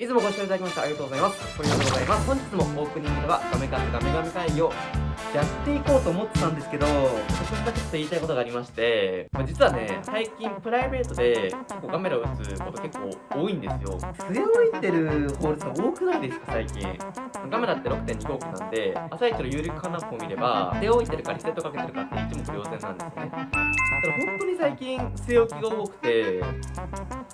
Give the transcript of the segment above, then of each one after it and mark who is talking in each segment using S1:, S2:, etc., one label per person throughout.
S1: いつもご視聴いただきましてありがとうございます。これでございます。本日もオープニングではガメカツガメガメ会議をやっていこうと思ってたんですけど、少しだけちょっと言いたいことがありまして、まあ、実はね、最近プライベートで結構カメラを打つこと結構多いんですよ。据え置いてる法律が多くないですか、最近？カメラって6.2号機なんで、朝一の有力化ナップを見れば、据え置いてるかリセットかけてるかって一目瞭然なんですよね。だから本当に最近据え置きが多くて、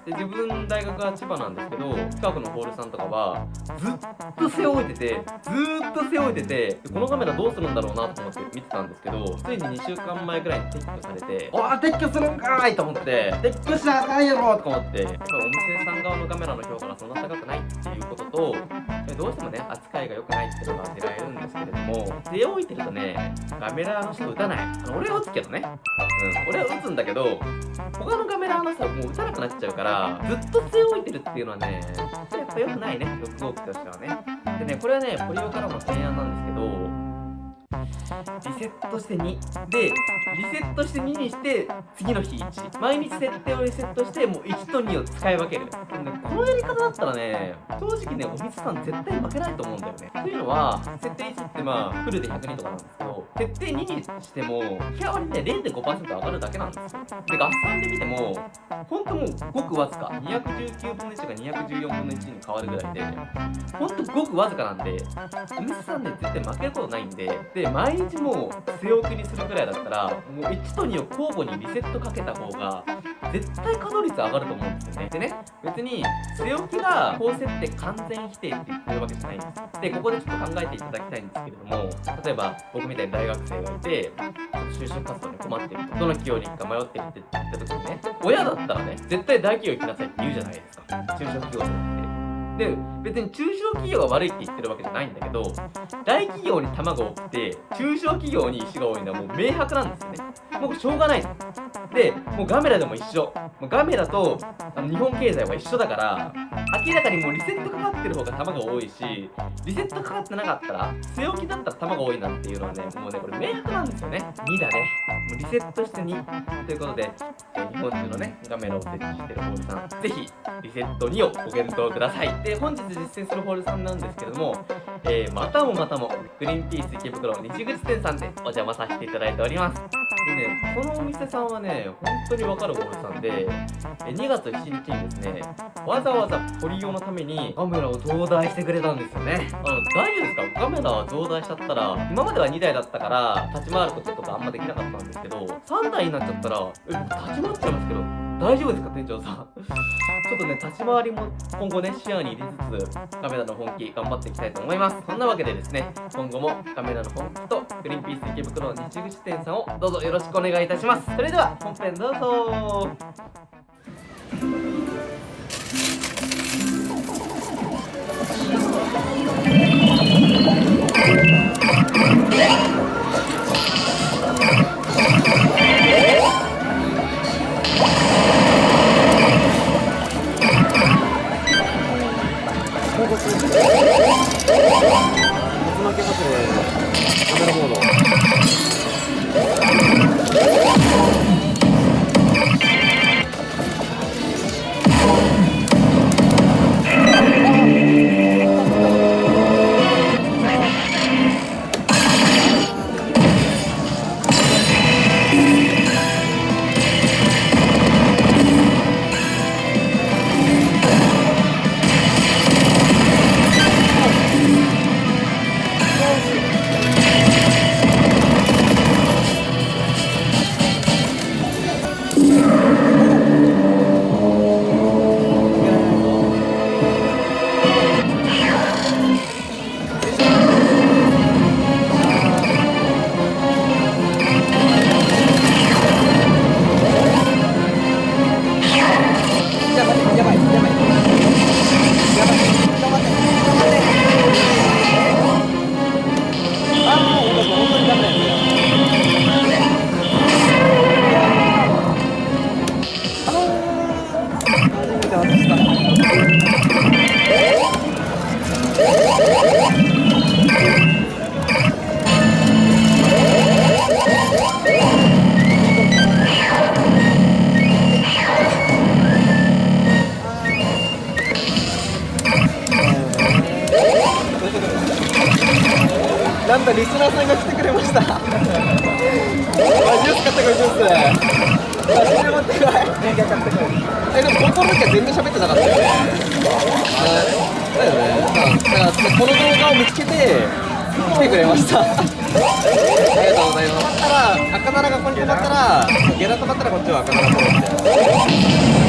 S1: で自分大学は千葉なんですけど近くのホールさんとかはずっと背負いててずーっと背負いててでこのカメラどうするんだろうなと思って見てたんですけどついに2週間前くらいに撤去されてああ撤去するんかーいと思って撤去しなあかんやろとか思ってお店さん側のカメラの評価がそんな高くないっていうこととどうしてもね扱いが良くないっていうのが狙えるんですけれども背置いてるとねカメラの人撃たない。あの俺は撃つけどね。うん俺は撃つんだけど他のカメラの人はもう撃たなくなっちゃうからずっと据え置いてるっていうのはねやっぱ良くないね6号機としてはね。でねこれはねポリオからの提案なんですけどリセットして2でリセットして2にして次の日1毎日設定をリセットしてもう1と2を使い分ける。ねこのやり方だったらね正直ねお水さん絶対負けないと思うんだよね。というのは設定まあフルで100人とかなんですけど設定2にしても日割りね0.5%上がるだけなんですよ。で合算で見てもほんともうごくわずか219分の1が214分の1に変わるぐらいでほんとごくわずかなんでお店さんね絶対負けることないんでで毎日もう据え置きにするぐらいだったらもう1と2を交互にリセットかけた方が絶対稼働率上がると思うんですよね。でね別に据え置きが高設定完全否定って言ってるわけじゃないんです。でここでちょっと考えていただきたいんですけれども例えば僕みたいに大学生がいて就職活動に困ってるとどの企業に行くか迷ってるって言った時にね親だったらね絶対大企業行きなさいって言うじゃないですか。中小企業じゃなくて。で別に中小企業が悪いって言ってるわけじゃないんだけど大企業に卵を売って中小企業に石が多いのはもう明白なんですよね。もうしょうがないでもうガメラでも一緒。もうガメラとあの日本経済は一緒だから明らかにもうリセットかかってる方が玉が多いしリセットかかってなかったら据え置きだったら玉が多いなっていうのはねもうねこれ明白なんですよね。2だね。もうリセットして2ということで、え日本中のねガメラを設置してるホールさんぜひリセット2をご検討ください。で本日実践するホールさんなんですけども、えーまたもまたもグリーンピース池袋西口店さんでお邪魔させていただいております。でね、このお店さんはね、本当にわかるホールさんで、え2月7日にですね、わざわざポリ用のためにカメラを増大してくれたんですよね。あの、大丈夫ですか？カメラ増大しちゃったら、今までは2台だったから、立ち回ることとかあんまできなかったんですけど、3台になっちゃったら、え、僕立ち回っちゃいますけど、大丈夫ですか店長さん？ちょっとね立ち回りも今後ね視野に入れつつカメラの本気頑張っていきたいと思います。そんなわけでですね今後もカメラの本気とグリーンピース池袋の西口店さんをどうぞよろしくお願いいたします。それでは本編どうぞ。だからこの動画を見つけて来てくれました。ありがとうございます。たら赤奈がここに止まったらゲラ止まったらこっちは赤奈フォローして。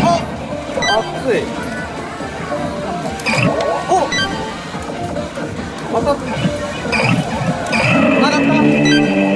S1: あ熱い。おまた。曲がった。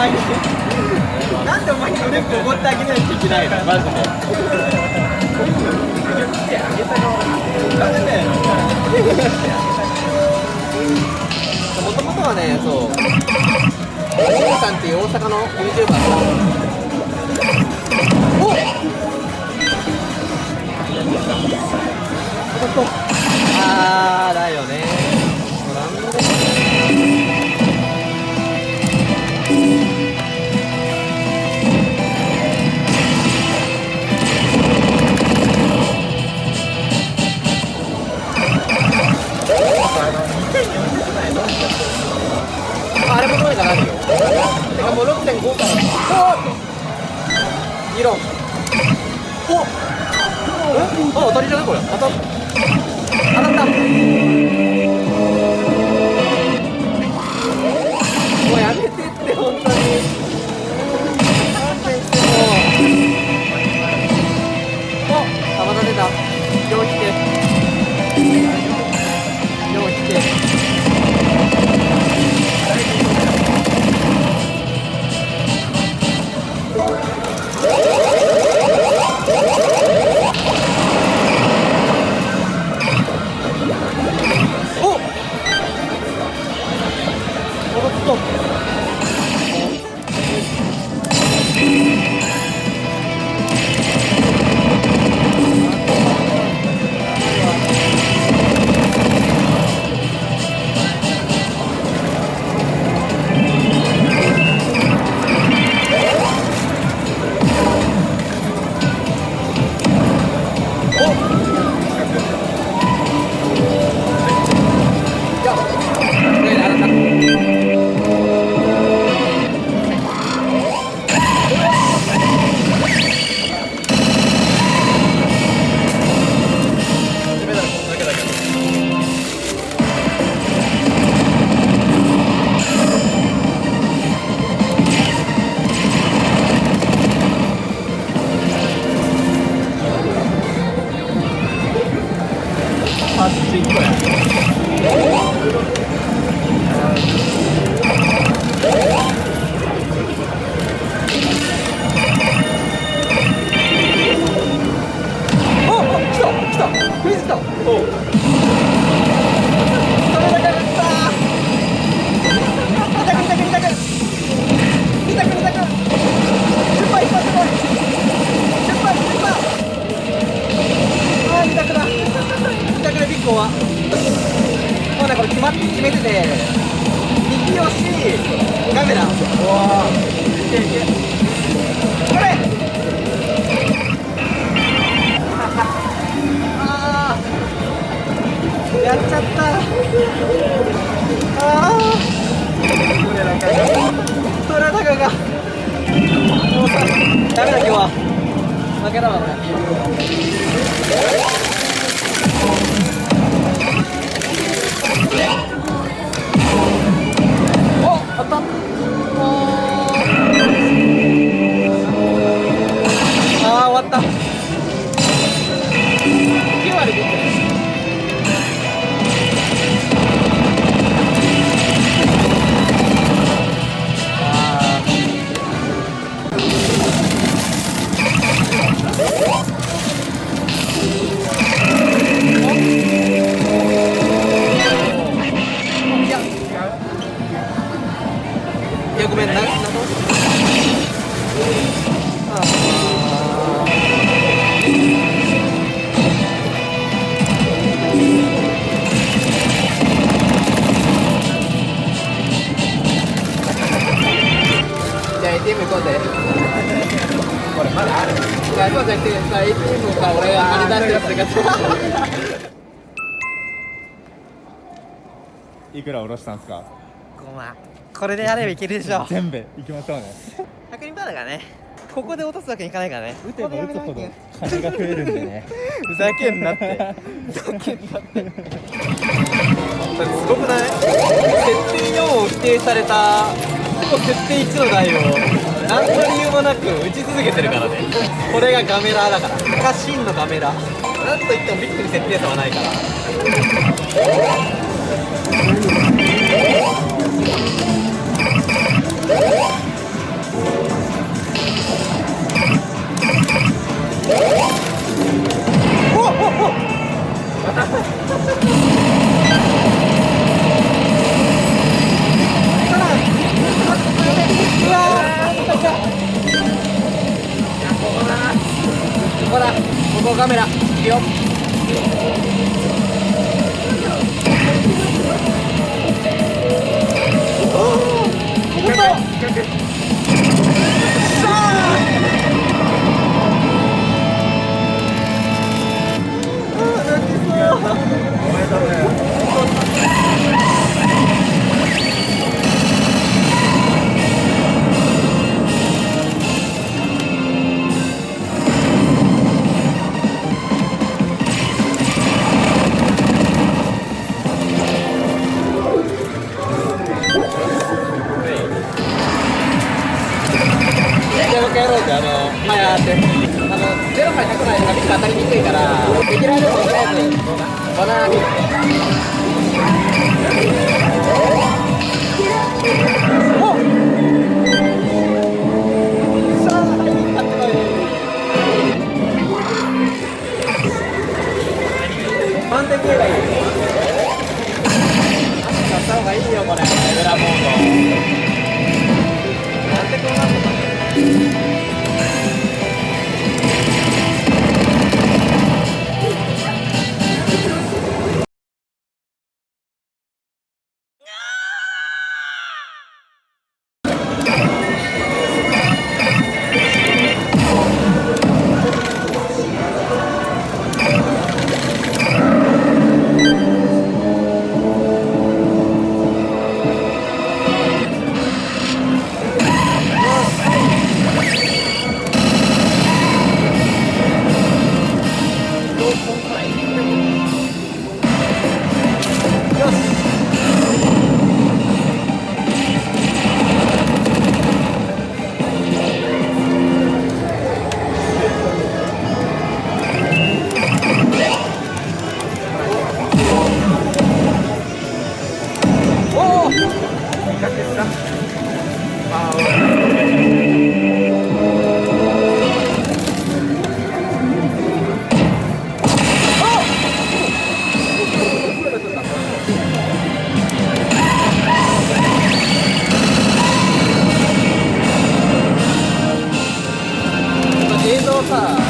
S1: 前になんでお前に腕こごってあげないといけないのマジで。もともとはねそうシムさんっていう大阪の。YouTuber のおっあーだよね。ダメだ今日は。負けだわこれ
S2: ら下ろしたんですか
S1: ？5万これでやればいけるでしょ。
S2: 全部いきましょうね。
S1: 100人パーだからね。ここで落とすわけにいかないからね。
S2: 打てば打つほど金が増えるんでね。
S1: ふざけんなって。ふざけんなって。すごくない？設定4を否定されたほぼ設定1の台を何の理由もなく打ち続けてるからね。これがガメラーだから。これが真のガメラ。なんといってもビッグに設定差はないから
S3: ほらここカメラいくよ。 차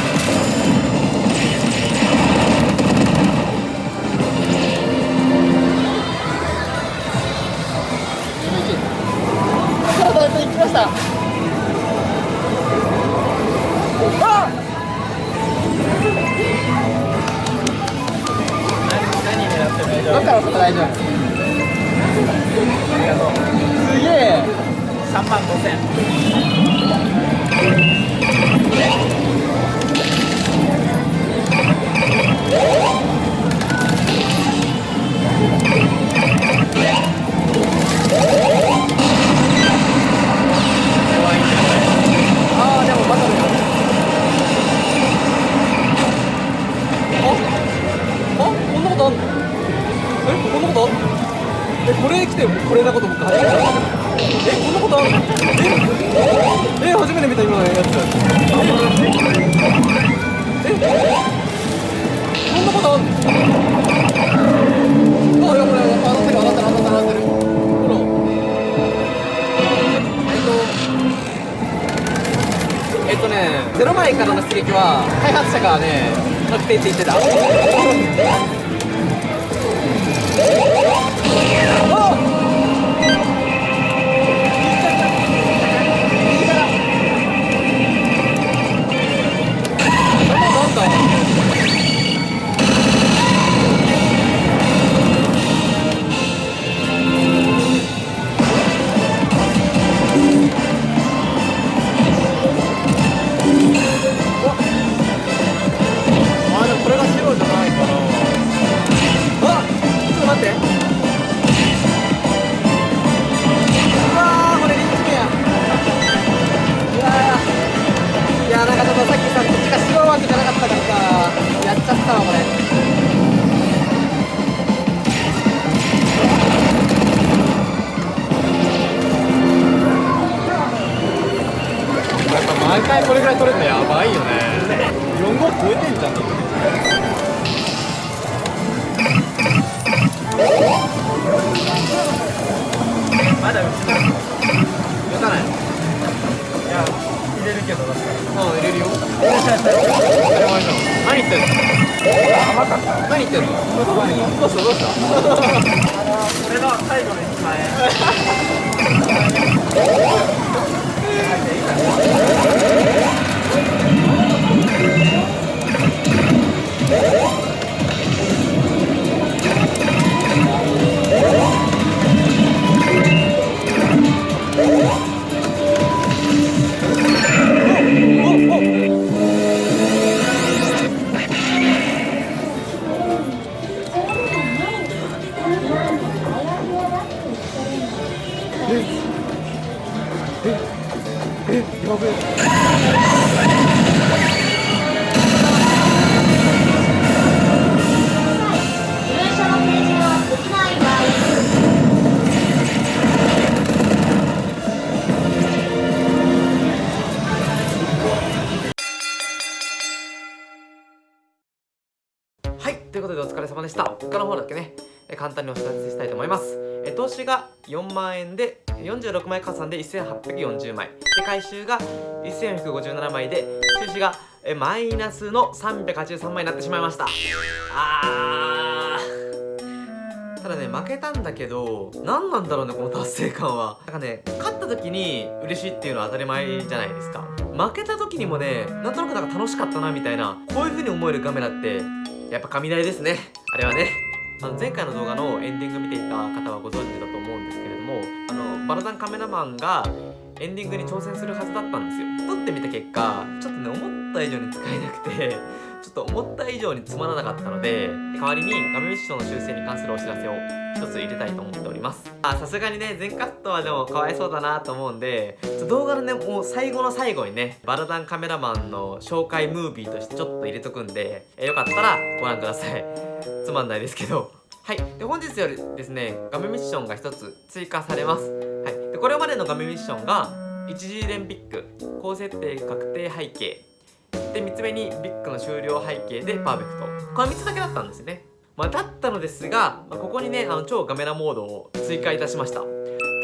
S3: くじゃなかったからさやっちゃったわこれ
S4: 毎回これぐらい取れるのやばいよね。4号超えてんじゃんだ
S1: まだうちの
S3: 打たない。
S1: いや。入れるけどどうしたら
S3: うん入れるよ。
S4: 当たり前じゃん何言ってんの？何言ってんの？どうした？どうした？
S1: これが最後の1万円様でした。他の方だけね、簡単にお知らせしたいと思います。え投資が4万円で、46枚加算で1840枚。で、回収が1457枚で、収支がえマイナスの383枚になってしまいました。あー。ただね、負けたんだけど、何なんだろうね、この達成感は。なんかね、勝った時に嬉しいっていうのは当たり前じゃないですか。負けた時にもね、なんとなくなんか楽しかったなみたいな、こういう風に思えるカメラって、やっぱ雷ですね。あれはね。あの前回の動画のエンディング見ていた方はご存知だと思うんですけれども、あの、バラザンカメラマンがエンディングに挑戦するはずだったんですよ。撮ってみた結果、ちょっとね、思った以上に使えなくて、ちょっと思った以上につまらなかったので、代わりに画面ミッションの修正に関するお知らせを一つ入れたいと思っております。あ、さすがにね、全カットはでもかわいそうだなと思うんで、動画のね、もう最後の最後にね、バラダンカメラマンの紹介ムービーとしてちょっと入れとくんで、えよかったらご覧ください。つまんないですけど。はい。で、本日よりですね、画面ミッションが一つ追加されます。はい。で、これまでの画面ミッションが、一次連ピック、高設定確定背景、で3つ目にビッグの終了背景でパーフェクト。この3つだけだったんですね。まあ、だったのですが、まあここにねあの超ガメラモードを追加いたしました。って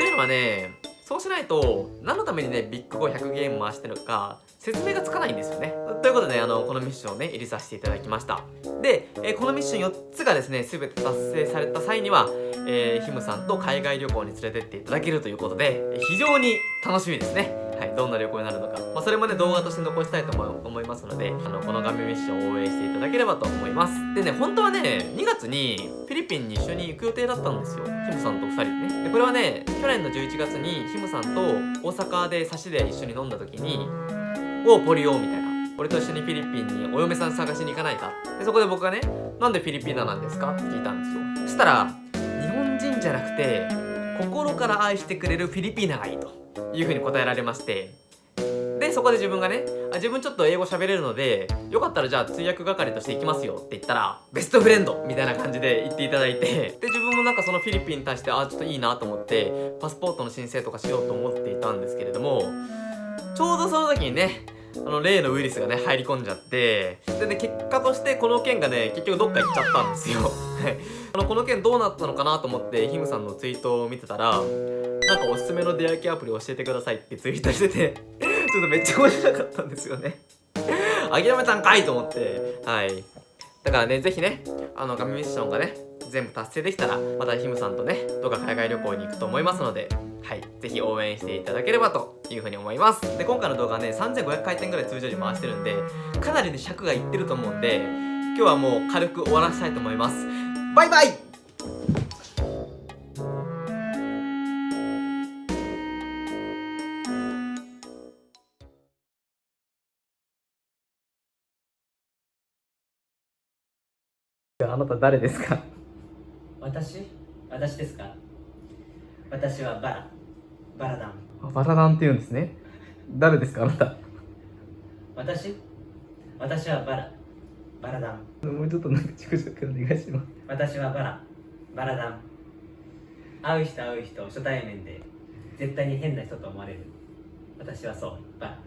S1: いうのはねそうしないと何のためにねビッグ500ゲーム回してるのか説明がつかないんですよね。ということであのこのミッションをね入れさせていただきました。で、えーこのミッション4つがですね全て達成された際には、えーヒムさんと海外旅行に連れてっていただけるということでえー非常に楽しみですねはい、どんな旅行になるのか、まあ、それもね動画として残したいと思いますのであのこの画面ミッションを応援していただければと思います。でね本当はね2月にフィリピンに一緒に行く予定だったんですよ。ヒムさんと2人でね。でこれはね去年の11月にヒムさんと大阪で差しで一緒に飲んだ時に「おうポリオ」みたいな。俺と一緒にフィリピンにお嫁さん探しに行かないか。でそこで僕がね「なんでフィリピーナなんですか?」って聞いたんですよ。そしたら日本人じゃなくて心から愛してくれるフィリピーナがいいと。いうふうに答えられまして。でそこで自分がねあ自分ちょっと英語喋れるのでよかったらじゃあ通訳係として行きますよって言ったらベストフレンドみたいな感じで言っていただいて。で自分もなんかそのフィリピンに対してあちょっといいなと思ってパスポートの申請とかしようと思っていたんですけれどもちょうどその時にねあの例のウイルスがね入り込んじゃってでね結果としてこの件がね結局どっか行っちゃったんですよ。あのこの件どうなったのかなと思ってヒムさんのツイートを見てたらなんかおすすめの出会い系アプリ教えてくださいってツイートしててちょっとめっちゃ面白かったんですよね。諦めたんかいと思って。はい。だからねぜひねあのガミミッションがね全部達成できたらまたヒムさんとねどっか海外旅行に行くと思いますのではいぜひ応援していただければというふうに思います。で今回の動画はね3500回転ぐらい通常時回してるんでかなりね尺がいってると思うんで今日はもう軽く終わらせたいと思います。バイバイ！あなた誰ですか？
S5: 私？私ですか？私はバラ。バラダン。
S1: バラダンって言うんですね。誰ですか？あなた。
S5: 私？
S3: 私はバラ。バラダン。
S1: もうちょっとなんかお願いします。
S3: 私はバラ。バラダン。会う人会う人初対面で。絶対に変な人と思われる。私はそう。バラ